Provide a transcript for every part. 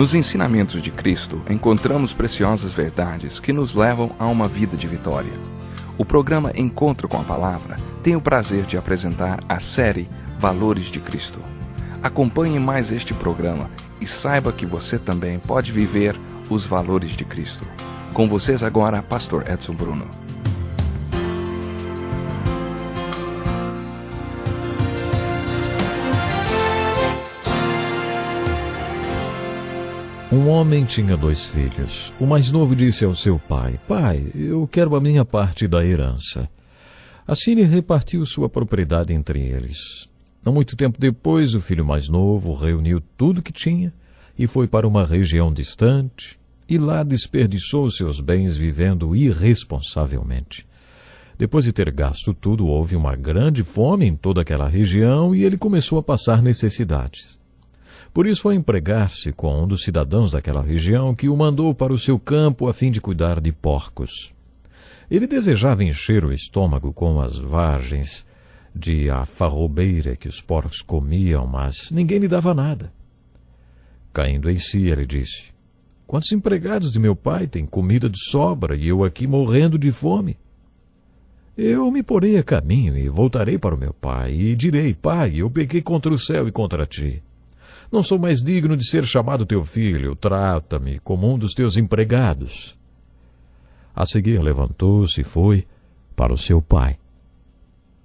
Nos ensinamentos de Cristo, encontramos preciosas verdades que nos levam a uma vida de vitória. O programa Encontro com a Palavra tem o prazer de apresentar a série Valores de Cristo. Acompanhe mais este programa e saiba que você também pode viver os valores de Cristo. Com vocês agora, Pastor Edson Bruno. Um homem tinha dois filhos. O mais novo disse ao seu pai: Pai, eu quero a minha parte da herança. Assim ele repartiu sua propriedade entre eles. Não muito tempo depois, o filho mais novo reuniu tudo que tinha e foi para uma região distante, e lá desperdiçou seus bens vivendo irresponsavelmente. Depois de ter gasto tudo, houve uma grande fome em toda aquela região e ele começou a passar necessidades. Por isso foi empregar-se com um dos cidadãos daquela região que o mandou para o seu campo a fim de cuidar de porcos. Ele desejava encher o estômago com as vagens de a farrobeira que os porcos comiam, mas ninguém lhe dava nada. Caindo em si, ele disse: Quantos empregados de meu pai têm comida de sobra e eu aqui morrendo de fome? Eu me porei a caminho e voltarei para o meu pai e direi: Pai, eu pequei contra o céu e contra ti. Não sou mais digno de ser chamado teu filho, trata-me como um dos teus empregados. A seguir levantou-se e foi para o seu pai.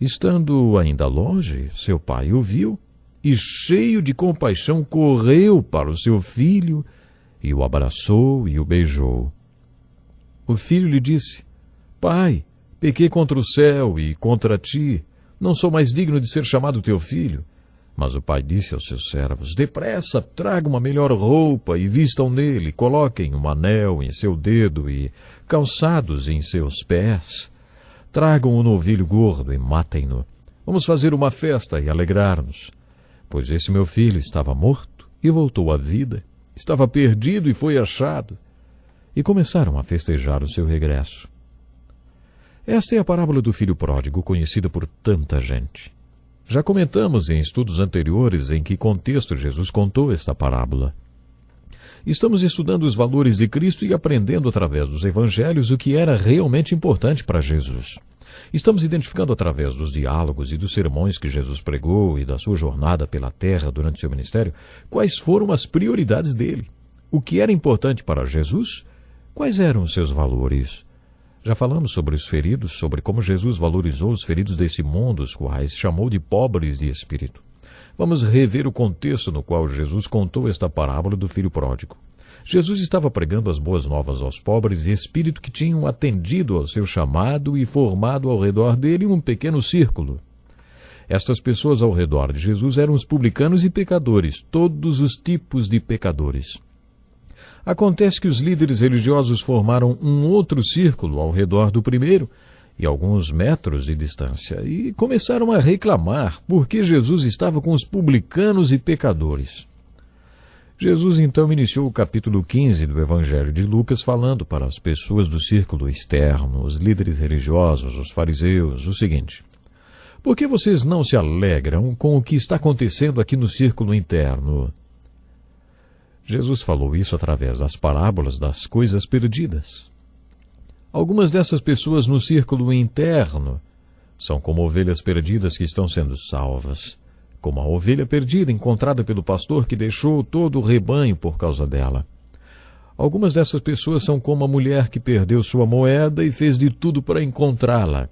Estando ainda longe, seu pai o viu e, cheio de compaixão, correu para o seu filho e o abraçou e o beijou. O filho lhe disse: Pai, pequei contra o céu e contra ti. Não sou mais digno de ser chamado teu filho. Mas o pai disse aos seus servos: Depressa, traga uma melhor roupa e vistam nele, coloquem um anel em seu dedo e calçados em seus pés. Tragam um novilho gordo e matem-no. Vamos fazer uma festa e alegrar-nos. Pois esse meu filho estava morto e voltou à vida, estava perdido e foi achado. E começaram a festejar o seu regresso. Esta é a parábola do filho pródigo, conhecida por tanta gente. Já comentamos em estudos anteriores em que contexto Jesus contou esta parábola. Estamos estudando os valores de Cristo e aprendendo através dos evangelhos o que era realmente importante para Jesus. Estamos identificando através dos diálogos e dos sermões que Jesus pregou e da sua jornada pela terra durante seu ministério quais foram as prioridades dele. O que era importante para Jesus? Quais eram os seus valores? Já falamos sobre os feridos, sobre como Jesus valorizou os feridos desse mundo, os quais chamou de pobres de espírito. Vamos rever o contexto no qual Jesus contou esta parábola do filho pródigo. Jesus estava pregando as boas novas aos pobres de espírito que tinham atendido ao seu chamado e formado ao redor dele um pequeno círculo. Estas pessoas ao redor de Jesus eram os publicanos e pecadores, todos os tipos de pecadores. Acontece que os líderes religiosos formaram um outro círculo ao redor do primeiro, e alguns metros de distância, e começaram a reclamar porque Jesus estava com os publicanos e pecadores. Jesus então iniciou o capítulo 15 do Evangelho de Lucas falando para as pessoas do círculo externo, os líderes religiosos, os fariseus, o seguinte: Por que vocês não se alegram com o que está acontecendo aqui no círculo interno? Jesus falou isso através das parábolas das coisas perdidas. Algumas dessas pessoas no círculo interno são como ovelhas perdidas que estão sendo salvas, como a ovelha perdida encontrada pelo pastor que deixou todo o rebanho por causa dela. Algumas dessas pessoas são como a mulher que perdeu sua moeda e fez de tudo para encontrá-la.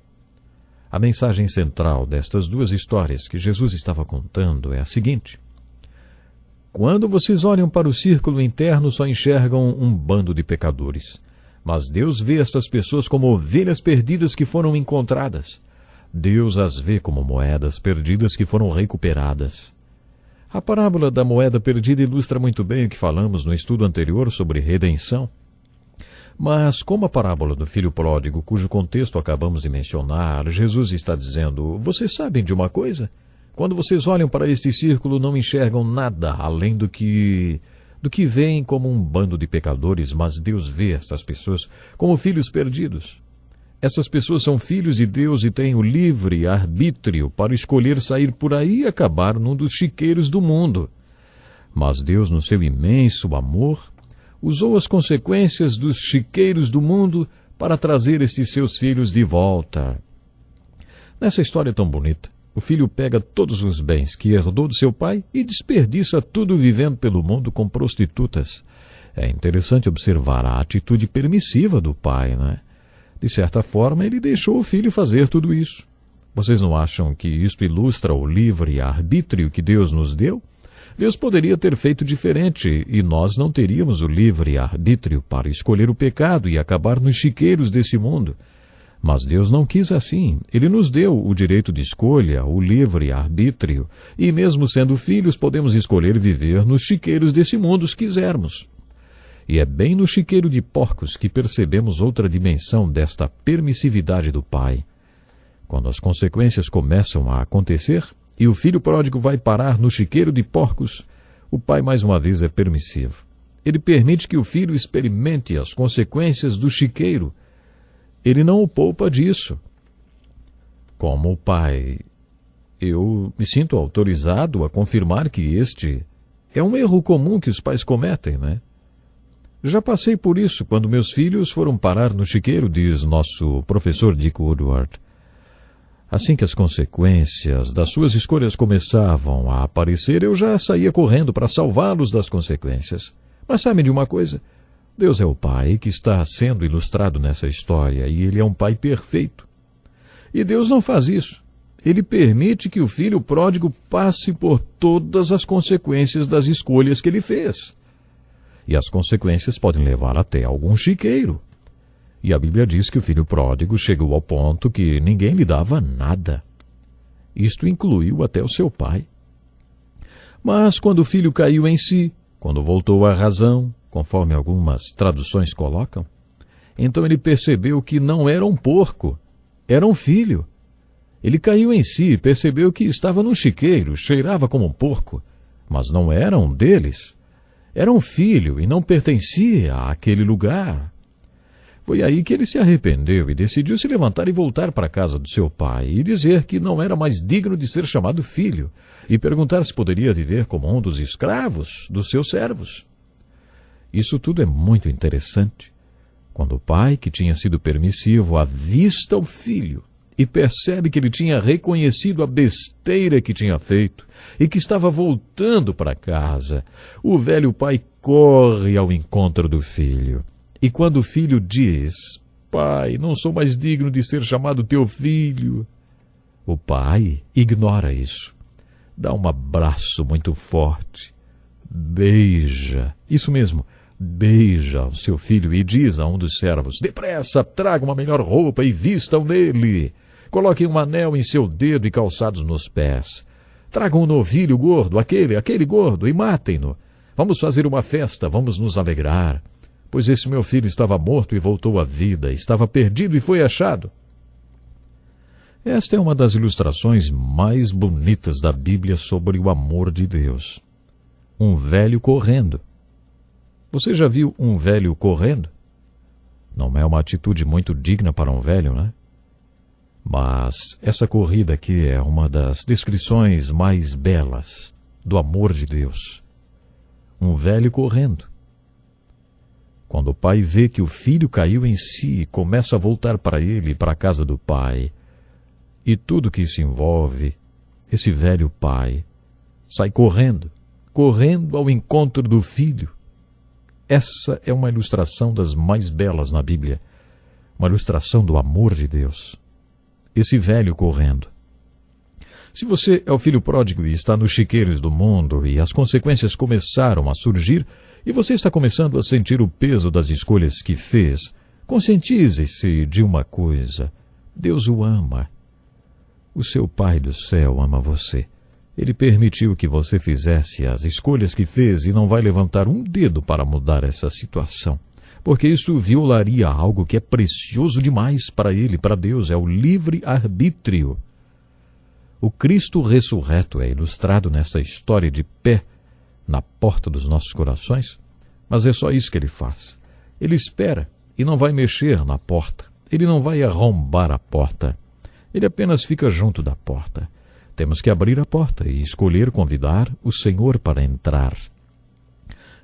A mensagem central destas duas histórias que Jesus estava contando é a seguinte: quando vocês olham para o círculo interno, só enxergam um bando de pecadores. Mas Deus vê estas pessoas como ovelhas perdidas que foram encontradas. Deus as vê como moedas perdidas que foram recuperadas. A parábola da moeda perdida ilustra muito bem o que falamos no estudo anterior sobre redenção. Mas, como a parábola do filho pródigo, cujo contexto acabamos de mencionar, Jesus está dizendo: Vocês sabem de uma coisa? Quando vocês olham para este círculo, não enxergam nada além do que do que veem como um bando de pecadores, mas Deus vê estas pessoas como filhos perdidos. Essas pessoas são filhos de Deus e têm o livre arbítrio para escolher sair por aí e acabar num dos chiqueiros do mundo. Mas Deus, no seu imenso amor, usou as consequências dos chiqueiros do mundo para trazer esses seus filhos de volta. Nessa história tão bonita, o filho pega todos os bens que herdou de seu pai e desperdiça tudo vivendo pelo mundo com prostitutas. É interessante observar a atitude permissiva do pai, né? De certa forma, ele deixou o filho fazer tudo isso. Vocês não acham que isto ilustra o livre arbítrio que Deus nos deu? Deus poderia ter feito diferente e nós não teríamos o livre arbítrio para escolher o pecado e acabar nos chiqueiros desse mundo. Mas Deus não quis assim. Ele nos deu o direito de escolha, o livre arbítrio, e mesmo sendo filhos, podemos escolher viver nos chiqueiros desse mundo se quisermos. E é bem no chiqueiro de porcos que percebemos outra dimensão desta permissividade do Pai. Quando as consequências começam a acontecer, e o filho pródigo vai parar no chiqueiro de porcos, o pai mais uma vez é permissivo. Ele permite que o filho experimente as consequências do chiqueiro. Ele não o poupa disso. Como pai, eu me sinto autorizado a confirmar que este é um erro comum que os pais cometem, né? Já passei por isso quando meus filhos foram parar no chiqueiro, diz nosso professor Dick Woodward. Assim que as consequências das suas escolhas começavam a aparecer, eu já saía correndo para salvá-los das consequências. Mas sabe de uma coisa? Deus é o Pai que está sendo ilustrado nessa história e Ele é um Pai perfeito. E Deus não faz isso. Ele permite que o filho pródigo passe por todas as consequências das escolhas que ele fez. E as consequências podem levar até algum chiqueiro. E a Bíblia diz que o filho pródigo chegou ao ponto que ninguém lhe dava nada. Isto incluiu até o seu pai. Mas quando o filho caiu em si, quando voltou à razão, conforme algumas traduções colocam, então ele percebeu que não era um porco, era um filho. Ele caiu em si, percebeu que estava no chiqueiro, cheirava como um porco, mas não era um deles. Era um filho e não pertencia àquele lugar. Foi aí que ele se arrependeu e decidiu se levantar e voltar para a casa do seu pai e dizer que não era mais digno de ser chamado filho e perguntar se poderia viver como um dos escravos dos seus servos. Isso tudo é muito interessante. Quando o pai, que tinha sido permissivo, avista o filho e percebe que ele tinha reconhecido a besteira que tinha feito e que estava voltando para casa, o velho pai corre ao encontro do filho e quando o filho diz: Pai, não sou mais digno de ser chamado teu filho, o pai ignora isso. Dá um abraço muito forte. Beija, isso mesmo, beija o seu filho e diz a um dos servos: Depressa, traga uma melhor roupa e vistam nele. Coloquem um anel em seu dedo e calçados nos pés. Tragam um novilho gordo, aquele, aquele gordo, e matem-no. Vamos fazer uma festa, vamos nos alegrar pois esse meu filho estava morto e voltou à vida, estava perdido e foi achado. Esta é uma das ilustrações mais bonitas da Bíblia sobre o amor de Deus. Um velho correndo. Você já viu um velho correndo? Não é uma atitude muito digna para um velho, né? Mas essa corrida aqui é uma das descrições mais belas do amor de Deus. Um velho correndo. Quando o pai vê que o filho caiu em si e começa a voltar para ele, para a casa do pai, e tudo que isso envolve, esse velho pai sai correndo, correndo ao encontro do filho. Essa é uma ilustração das mais belas na Bíblia, uma ilustração do amor de Deus. Esse velho correndo. Se você é o filho pródigo e está nos chiqueiros do mundo e as consequências começaram a surgir, e você está começando a sentir o peso das escolhas que fez, conscientize-se de uma coisa: Deus o ama. O seu Pai do céu ama você. Ele permitiu que você fizesse as escolhas que fez e não vai levantar um dedo para mudar essa situação. Porque isso violaria algo que é precioso demais para ele, para Deus, é o livre-arbítrio. O Cristo ressurreto é ilustrado nessa história de pé na porta dos nossos corações, mas é só isso que ele faz. Ele espera e não vai mexer na porta. Ele não vai arrombar a porta. Ele apenas fica junto da porta. Temos que abrir a porta e escolher convidar o Senhor para entrar.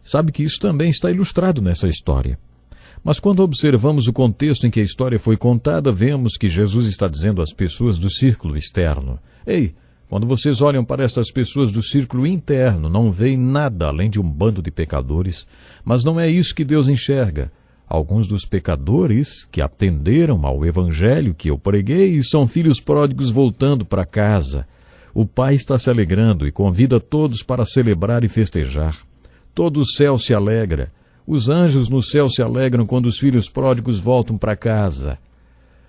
sabe que isso também está ilustrado nessa história. Mas quando observamos o contexto em que a história foi contada, vemos que Jesus está dizendo às pessoas do círculo externo: Ei, quando vocês olham para estas pessoas do círculo interno, não veem nada além de um bando de pecadores, mas não é isso que Deus enxerga. Alguns dos pecadores que atenderam ao evangelho que eu preguei são filhos pródigos voltando para casa. O Pai está se alegrando e convida todos para celebrar e festejar. Todo o céu se alegra. Os anjos no céu se alegram quando os filhos pródigos voltam para casa.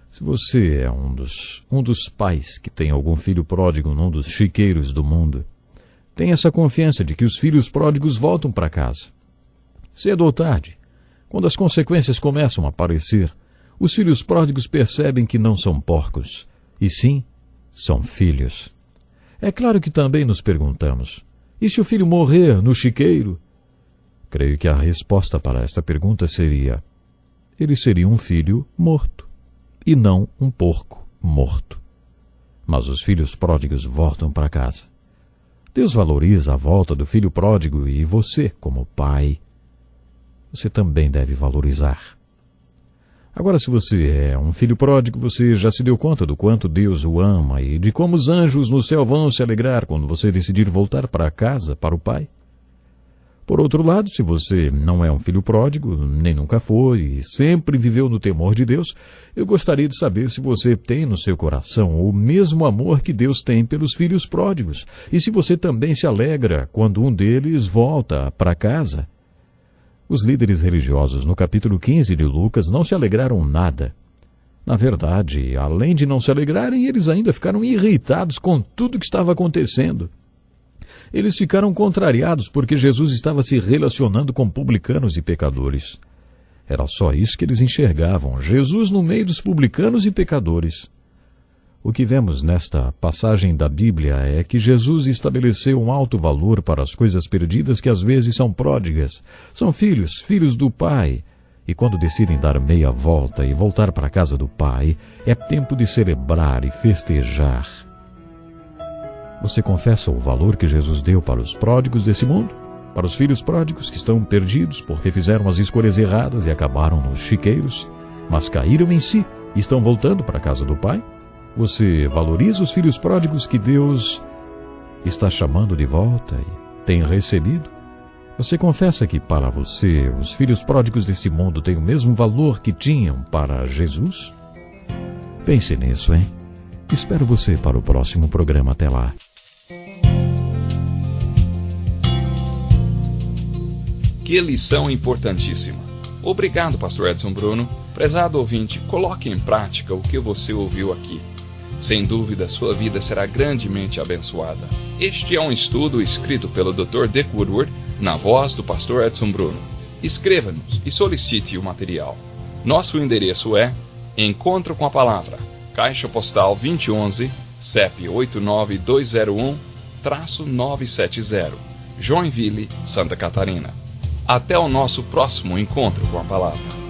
Se você é um dos, um dos pais que tem algum filho pródigo num dos chiqueiros do mundo, tenha essa confiança de que os filhos pródigos voltam para casa. Cedo ou tarde, quando as consequências começam a aparecer, os filhos pródigos percebem que não são porcos, e sim são filhos. É claro que também nos perguntamos: e se o filho morrer no chiqueiro? Creio que a resposta para esta pergunta seria: ele seria um filho morto, e não um porco morto. Mas os filhos pródigos voltam para casa. Deus valoriza a volta do filho pródigo e você, como pai, você também deve valorizar. Agora, se você é um filho pródigo, você já se deu conta do quanto Deus o ama e de como os anjos no céu vão se alegrar quando você decidir voltar para casa, para o Pai? Por outro lado, se você não é um filho pródigo, nem nunca foi e sempre viveu no temor de Deus, eu gostaria de saber se você tem no seu coração o mesmo amor que Deus tem pelos filhos pródigos e se você também se alegra quando um deles volta para casa. Os líderes religiosos no capítulo 15 de Lucas não se alegraram nada. Na verdade, além de não se alegrarem, eles ainda ficaram irritados com tudo que estava acontecendo. Eles ficaram contrariados porque Jesus estava se relacionando com publicanos e pecadores. Era só isso que eles enxergavam: Jesus no meio dos publicanos e pecadores. O que vemos nesta passagem da Bíblia é que Jesus estabeleceu um alto valor para as coisas perdidas que às vezes são pródigas. São filhos, filhos do Pai. E quando decidem dar meia volta e voltar para a casa do Pai, é tempo de celebrar e festejar. Você confessa o valor que Jesus deu para os pródigos desse mundo? Para os filhos pródigos que estão perdidos porque fizeram as escolhas erradas e acabaram nos chiqueiros, mas caíram em si e estão voltando para a casa do Pai? Você valoriza os filhos pródigos que Deus está chamando de volta e tem recebido? Você confessa que para você os filhos pródigos desse mundo têm o mesmo valor que tinham para Jesus? Pense nisso, hein? Espero você para o próximo programa. Até lá. Que lição importantíssima. Obrigado, Pastor Edson Bruno. Prezado ouvinte, coloque em prática o que você ouviu aqui. Sem dúvida, sua vida será grandemente abençoada. Este é um estudo escrito pelo Dr. Dick Woodward, na voz do Pastor Edson Bruno. Escreva-nos e solicite o material. Nosso endereço é Encontro com a Palavra, Caixa Postal 2011, CEP 89201-970, Joinville, Santa Catarina. Até o nosso próximo encontro com a palavra.